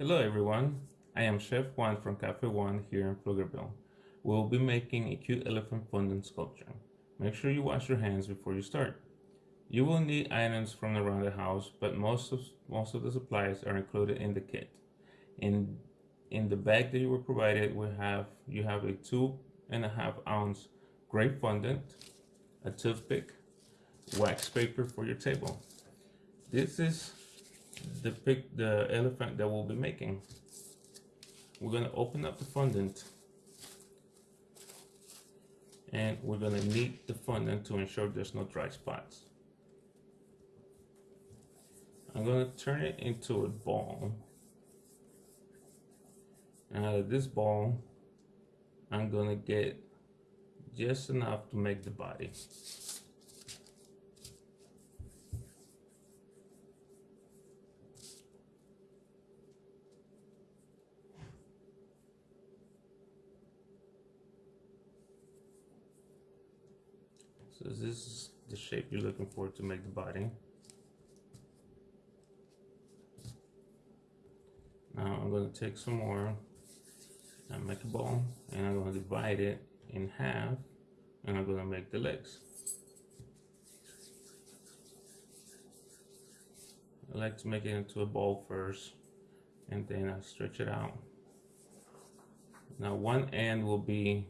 Hello everyone, I am Chef Juan from Cafe One here in Pflugerville. We'll be making a cute elephant fondant sculpture. Make sure you wash your hands before you start. You will need items from around the house, but most of most of the supplies are included in the kit. In in the bag that you were provided, we have you have a two and a half ounce grape fondant, a toothpick, wax paper for your table. This is the pic, the elephant that we'll be making. We're gonna open up the fondant and we're gonna knead the fondant to ensure there's no dry spots. I'm gonna turn it into a ball. And out of this ball, I'm gonna get just enough to make the body. So this is the shape you're looking for to make the body. Now I'm going to take some more and make a ball and I'm going to divide it in half and I'm going to make the legs. I like to make it into a ball first and then I stretch it out. Now one end will be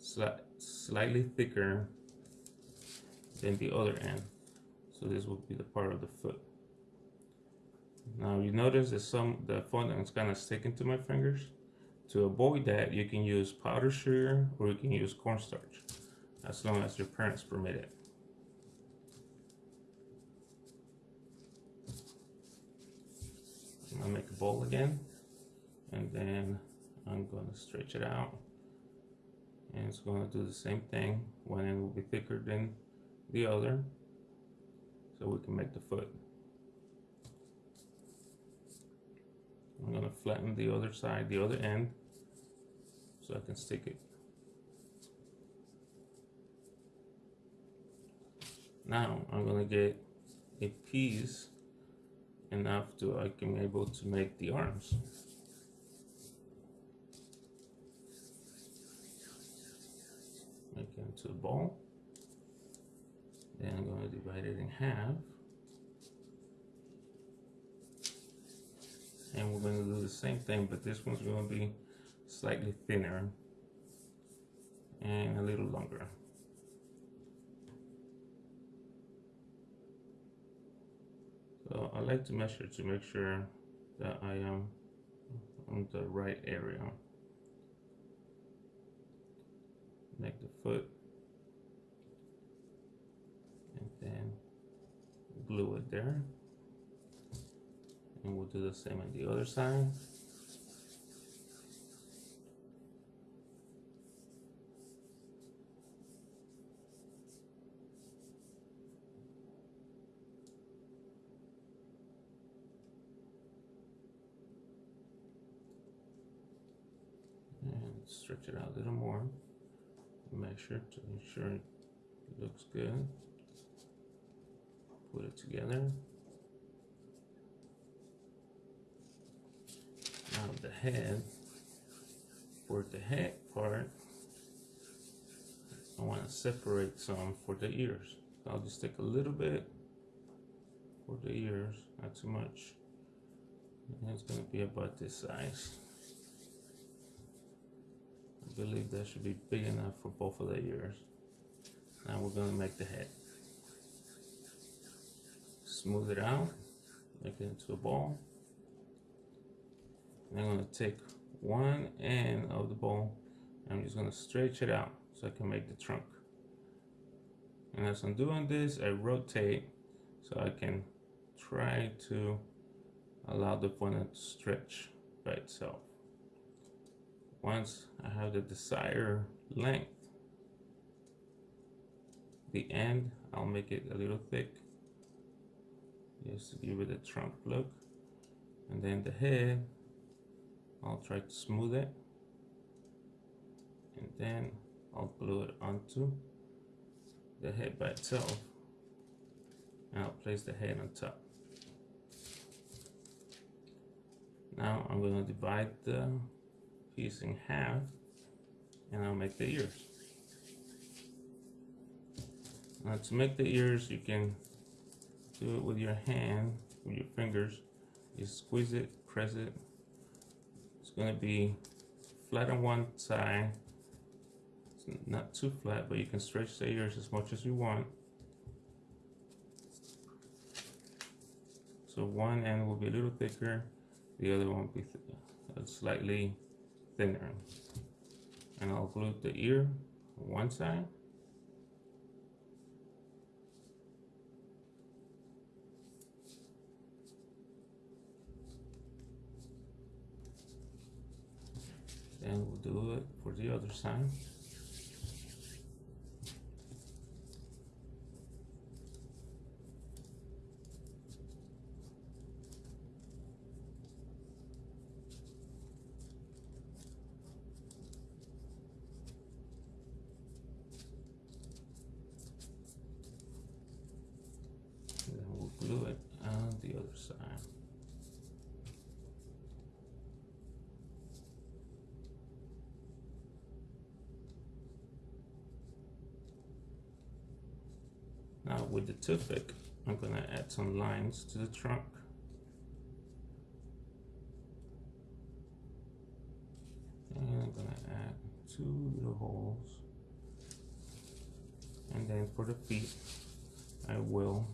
sli slightly thicker than the other end. So this will be the part of the foot. Now you notice that some the fondant is kind of sticking to my fingers. To avoid that, you can use powdered sugar or you can use cornstarch, as long as your parents permit it. I'm gonna make a bowl again, and then I'm gonna stretch it out. And it's gonna do the same thing. One end will be thicker than the other, so we can make the foot. I'm gonna flatten the other side, the other end, so I can stick it. Now I'm gonna get a piece enough to I can be able to make the arms. Make into a ball. Then I'm gonna divide it in half. and we're going to do the same thing but this one's going to be slightly thinner and a little longer so I like to measure to make sure that I am on the right area make the foot. And then glue it there. And we'll do the same on the other side. And stretch it out a little more make sure to ensure it looks good put it together Now the head, for the head part, I want to separate some for the ears. I'll just take a little bit for the ears, not too much. And it's going to be about this size. Believe that should be big enough for both of the ears. Now we're going to make the head. Smooth it out, make it into a ball. And I'm gonna take one end of the bowl I'm just gonna stretch it out so I can make the trunk. And as I'm doing this, I rotate so I can try to allow the fondant to stretch by itself. Once I have the desired length, the end, I'll make it a little thick just to give it a trunk look. And then the head, I'll try to smooth it and then I'll glue it onto the head by itself and I'll place the head on top. Now I'm going to divide the piece in half and I'll make the ears. Now to make the ears, you can do it with your hand, with your fingers. You squeeze it, press it. It's gonna be flat on one side. It's not too flat, but you can stretch the ears as much as you want. So one end will be a little thicker, the other one will be uh, slightly thinner. And I'll glue the ear on one side. Then we'll do it for the other side. Glue it on the other side. Now with the toothpick, I'm gonna add some lines to the trunk. And I'm gonna add two little holes. And then for the feet, I will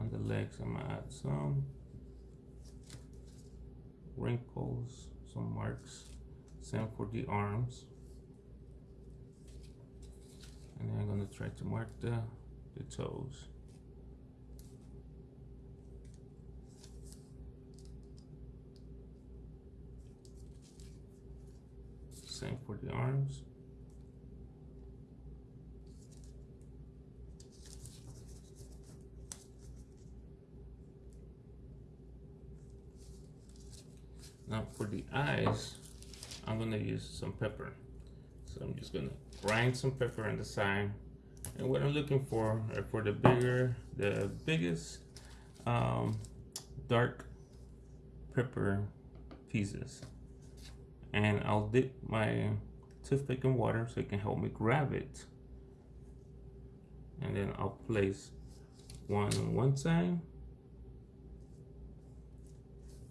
on the legs I'm gonna add some wrinkles some marks same for the arms. And then I'm gonna try to mark the, the toes. Same for the arms Now for the eyes, I'm gonna use some pepper. So I'm just gonna grind some pepper on the side. And what I'm looking for are for the bigger, the biggest um, dark pepper pieces. And I'll dip my toothpick in water so it can help me grab it. And then I'll place one on one side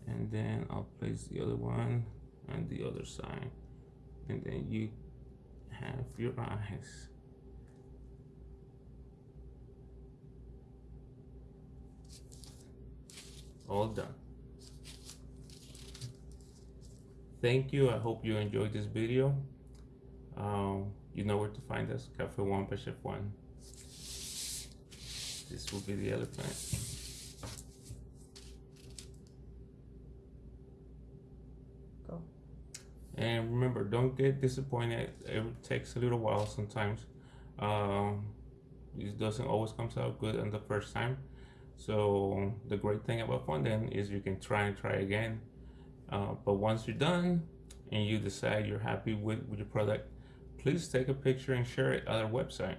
and then I'll place the other one on the other side. And then you have your eyes. All done. Thank you. I hope you enjoyed this video. Um, you know where to find us. Cafe One by Chef Juan. This will be the elephant And remember, don't get disappointed. It takes a little while sometimes. Um, it doesn't always comes out good on the first time. So the great thing about fondant is you can try and try again. Uh, but once you're done and you decide you're happy with, with your product, please take a picture and share it on our website.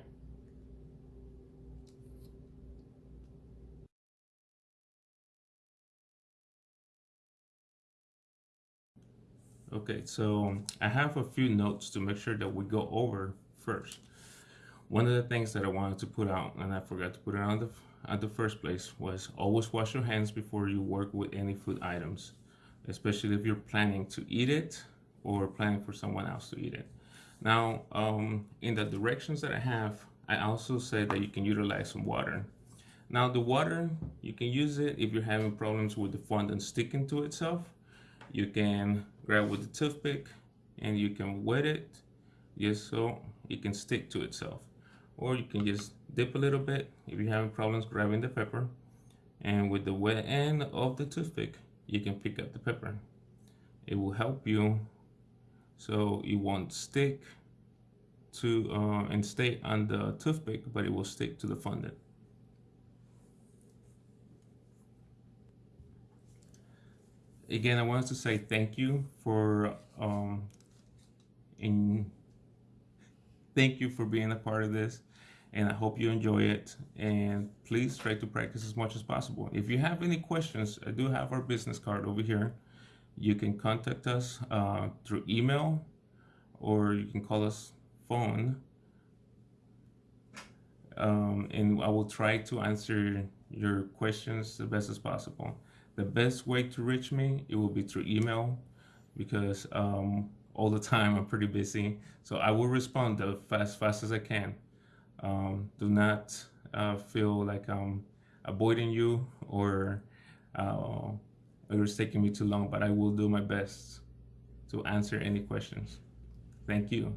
Okay, so I have a few notes to make sure that we go over first. One of the things that I wanted to put out, and I forgot to put it on the at the first place, was always wash your hands before you work with any food items, especially if you're planning to eat it or planning for someone else to eat it. Now, um, in the directions that I have, I also said that you can utilize some water. Now, the water, you can use it if you're having problems with the fondant sticking to itself you can grab with the toothpick and you can wet it just so it can stick to itself. Or you can just dip a little bit if you're having problems grabbing the pepper. And with the wet end of the toothpick you can pick up the pepper. It will help you so it won't stick to uh, and stay on the toothpick but it will stick to the fondant again, I wanted to say thank you for um, in thank you for being a part of this. and I hope you enjoy it. And please try to practice as much as possible. If you have any questions, I do have our business card over here. You can contact us uh, through email or you can call us phone. Um, and I will try to answer your questions the best as possible. The best way to reach me, it will be through email because um, all the time I'm pretty busy. So I will respond as fast, fast as I can. Um, do not uh, feel like I'm avoiding you or uh, it's taking me too long, but I will do my best to answer any questions. Thank you.